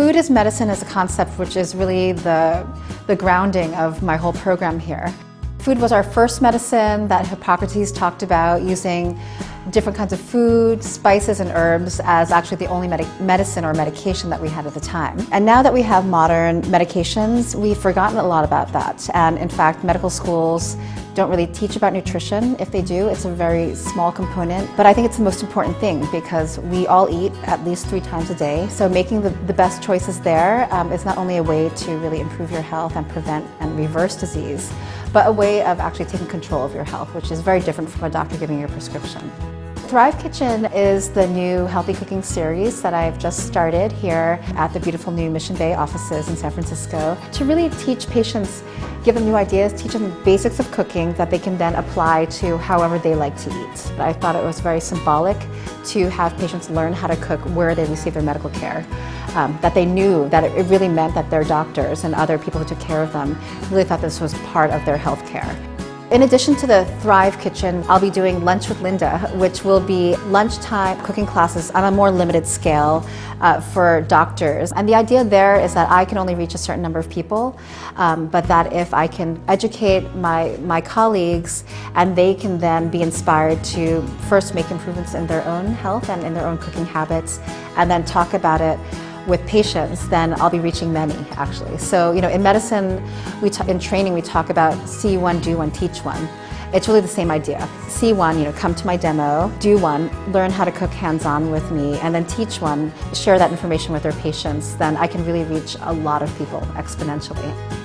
Food as medicine is a concept which is really the, the grounding of my whole program here. Food was our first medicine that Hippocrates talked about using different kinds of food, spices and herbs as actually the only medicine or medication that we had at the time. And now that we have modern medications, we've forgotten a lot about that. And in fact, medical schools don't really teach about nutrition. If they do, it's a very small component. But I think it's the most important thing because we all eat at least three times a day. So making the, the best choices there um, is not only a way to really improve your health and prevent and reverse disease, but a way of actually taking control of your health, which is very different from a doctor giving you a prescription. Thrive Kitchen is the new healthy cooking series that I've just started here at the beautiful new Mission Bay offices in San Francisco to really teach patients, give them new ideas, teach them the basics of cooking that they can then apply to however they like to eat. I thought it was very symbolic to have patients learn how to cook where they receive their medical care. Um, that they knew that it really meant that their doctors and other people who took care of them really thought this was part of their health care. In addition to the Thrive Kitchen, I'll be doing Lunch with Linda, which will be lunchtime cooking classes on a more limited scale uh, for doctors. And the idea there is that I can only reach a certain number of people, um, but that if I can educate my, my colleagues and they can then be inspired to first make improvements in their own health and in their own cooking habits, and then talk about it with patients, then I'll be reaching many actually. So, you know, in medicine, we in training, we talk about see one, do one, teach one. It's really the same idea. See one, you know, come to my demo, do one, learn how to cook hands-on with me, and then teach one, share that information with their patients, then I can really reach a lot of people exponentially.